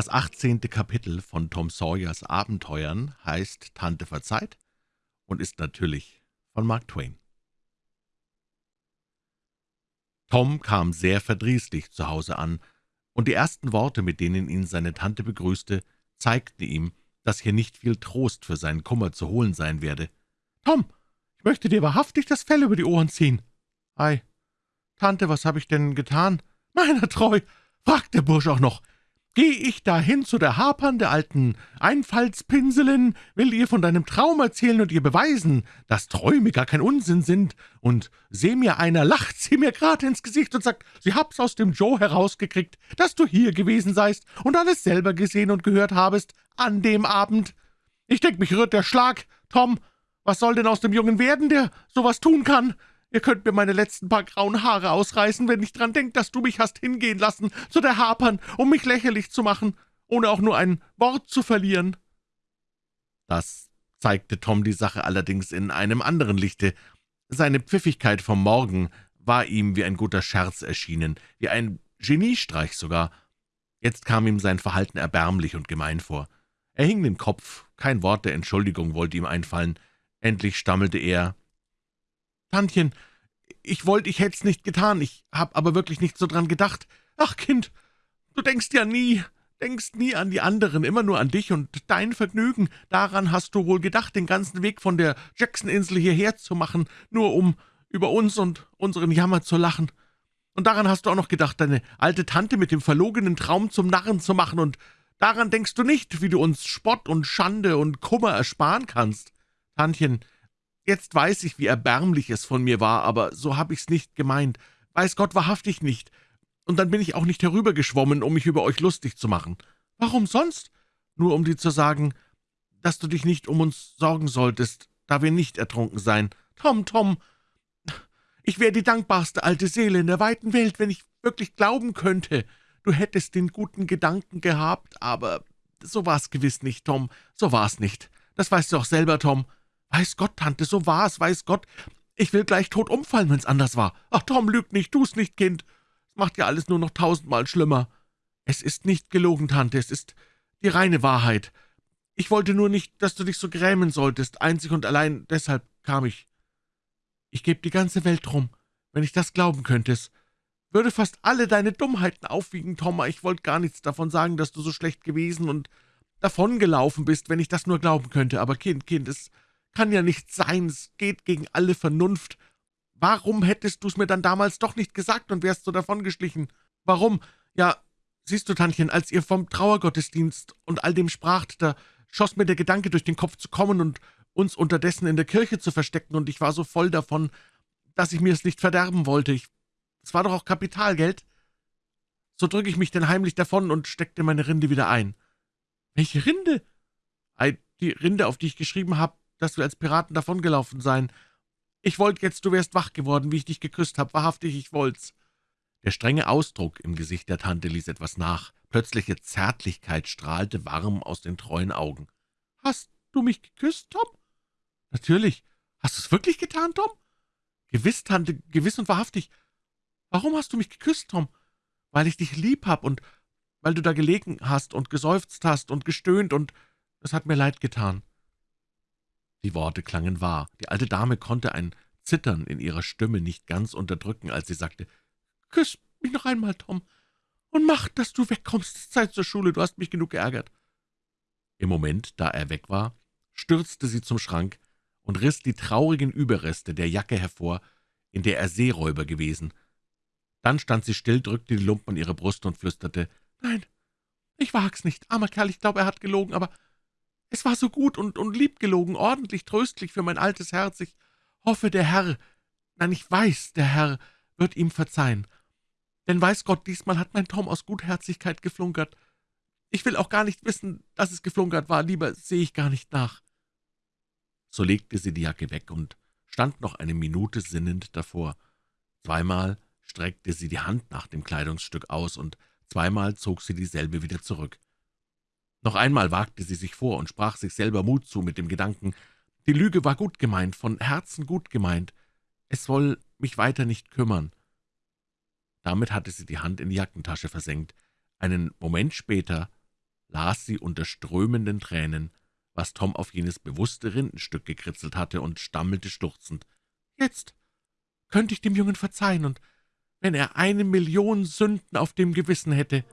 Das achtzehnte Kapitel von Tom Sawyers Abenteuern heißt »Tante verzeiht« und ist natürlich von Mark Twain. Tom kam sehr verdrießlich zu Hause an, und die ersten Worte, mit denen ihn seine Tante begrüßte, zeigten ihm, dass hier nicht viel Trost für seinen Kummer zu holen sein werde. »Tom, ich möchte dir wahrhaftig das Fell über die Ohren ziehen.« »Ei, Tante, was habe ich denn getan?« »Meiner treu«, fragt der Bursch auch noch, Geh ich dahin zu der Hapern, der alten Einfallspinselin, will ihr von deinem Traum erzählen und ihr beweisen, dass Träume gar kein Unsinn sind, und seh mir einer, lacht sie mir grad ins Gesicht und sagt, sie hab's aus dem Joe herausgekriegt, dass du hier gewesen seist und alles selber gesehen und gehört habest an dem Abend. Ich denk, mich rührt der Schlag. Tom, was soll denn aus dem Jungen werden, der sowas tun kann? Ihr könnt mir meine letzten paar grauen Haare ausreißen, wenn ich dran denke, dass du mich hast hingehen lassen zu der Hapern, um mich lächerlich zu machen, ohne auch nur ein Wort zu verlieren.« Das zeigte Tom die Sache allerdings in einem anderen Lichte. Seine Pfiffigkeit vom Morgen war ihm wie ein guter Scherz erschienen, wie ein Geniestreich sogar. Jetzt kam ihm sein Verhalten erbärmlich und gemein vor. Er hing den Kopf, kein Wort der Entschuldigung wollte ihm einfallen. Endlich stammelte er, »Tantchen, ich wollte, ich hätt's nicht getan, ich hab aber wirklich nicht so dran gedacht. Ach, Kind, du denkst ja nie, denkst nie an die anderen, immer nur an dich und dein Vergnügen. Daran hast du wohl gedacht, den ganzen Weg von der Jackson-Insel hierher zu machen, nur um über uns und unseren Jammer zu lachen. Und daran hast du auch noch gedacht, deine alte Tante mit dem verlogenen Traum zum Narren zu machen, und daran denkst du nicht, wie du uns Spott und Schande und Kummer ersparen kannst. Tantchen, Jetzt weiß ich, wie erbärmlich es von mir war, aber so hab ich's nicht gemeint. Weiß Gott wahrhaftig nicht. Und dann bin ich auch nicht herübergeschwommen, um mich über euch lustig zu machen. Warum sonst? Nur um dir zu sagen, dass du dich nicht um uns sorgen solltest, da wir nicht ertrunken seien. Tom, Tom, ich wäre die dankbarste alte Seele in der weiten Welt, wenn ich wirklich glauben könnte, du hättest den guten Gedanken gehabt, aber so war's gewiss nicht, Tom, so war's nicht. Das weißt du auch selber, Tom. »Weiß Gott, Tante, so war es, weiß Gott. Ich will gleich tot umfallen, wenn's anders war. Ach, Tom, lüg nicht, tu's nicht, Kind. Es macht ja alles nur noch tausendmal schlimmer. Es ist nicht gelogen, Tante, es ist die reine Wahrheit. Ich wollte nur nicht, dass du dich so grämen solltest. Einzig und allein deshalb kam ich. Ich geb die ganze Welt drum, wenn ich das glauben könnte. Es würde fast alle deine Dummheiten aufwiegen, Tom. Ich wollte gar nichts davon sagen, dass du so schlecht gewesen und davongelaufen bist, wenn ich das nur glauben könnte. Aber Kind, Kind, es kann ja nicht sein, es geht gegen alle Vernunft. Warum hättest du's mir dann damals doch nicht gesagt und wärst so davongeschlichen? Warum? Ja, siehst du, Tantchen, als ihr vom Trauergottesdienst und all dem spracht, da schoss mir der Gedanke durch den Kopf zu kommen und uns unterdessen in der Kirche zu verstecken, und ich war so voll davon, dass ich mir es nicht verderben wollte. Es war doch auch Kapitalgeld. So drücke ich mich denn heimlich davon und steckte meine Rinde wieder ein. Welche Rinde? Ei, die Rinde, auf die ich geschrieben habe, dass wir als Piraten davongelaufen seien. Ich wollte jetzt, du wärst wach geworden, wie ich dich geküsst habe. Wahrhaftig, ich wollt's.« Der strenge Ausdruck im Gesicht der Tante ließ etwas nach. Plötzliche Zärtlichkeit strahlte warm aus den treuen Augen. »Hast du mich geküsst, Tom?« »Natürlich. Hast du es wirklich getan, Tom?« »Gewiss, Tante, gewiss und wahrhaftig. Warum hast du mich geküsst, Tom?« »Weil ich dich lieb hab und weil du da gelegen hast und geseufzt hast und gestöhnt, und es hat mir leid getan.« Die Worte klangen wahr. Die alte Dame konnte ein Zittern in ihrer Stimme nicht ganz unterdrücken, als sie sagte, »Küss mich noch einmal, Tom, und mach, dass du wegkommst. Es ist Zeit zur Schule, du hast mich genug geärgert.« Im Moment, da er weg war, stürzte sie zum Schrank und riss die traurigen Überreste der Jacke hervor, in der er Seeräuber gewesen. Dann stand sie still, drückte die Lumpen an ihre Brust und flüsterte, »Nein, ich wag's nicht. Armer Kerl, ich glaube, er hat gelogen, aber es war so gut und, und lieb gelogen, ordentlich tröstlich für mein altes Herz. Ich hoffe, der Herr, nein, ich weiß, der Herr wird ihm verzeihen. Denn weiß Gott, diesmal hat mein Tom aus Gutherzigkeit geflunkert. Ich will auch gar nicht wissen, dass es geflunkert war, lieber sehe ich gar nicht nach.« So legte sie die Jacke weg und stand noch eine Minute sinnend davor. Zweimal streckte sie die Hand nach dem Kleidungsstück aus, und zweimal zog sie dieselbe wieder zurück. Noch einmal wagte sie sich vor und sprach sich selber Mut zu mit dem Gedanken, die Lüge war gut gemeint, von Herzen gut gemeint, es soll mich weiter nicht kümmern. Damit hatte sie die Hand in die Jackentasche versenkt. Einen Moment später las sie unter strömenden Tränen, was Tom auf jenes bewusste Rindenstück gekritzelt hatte, und stammelte schluchzend, »Jetzt könnte ich dem Jungen verzeihen, und wenn er eine Million Sünden auf dem Gewissen hätte,